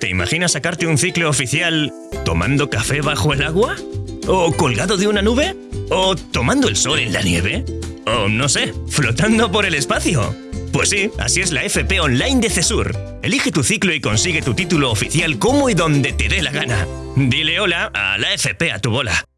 ¿Te imaginas sacarte un ciclo oficial tomando café bajo el agua? ¿O colgado de una nube? ¿O tomando el sol en la nieve? ¿O no sé, flotando por el espacio? Pues sí, así es la FP Online de CESUR. Elige tu ciclo y consigue tu título oficial como y donde te dé la gana. Dile hola a la FP a tu bola.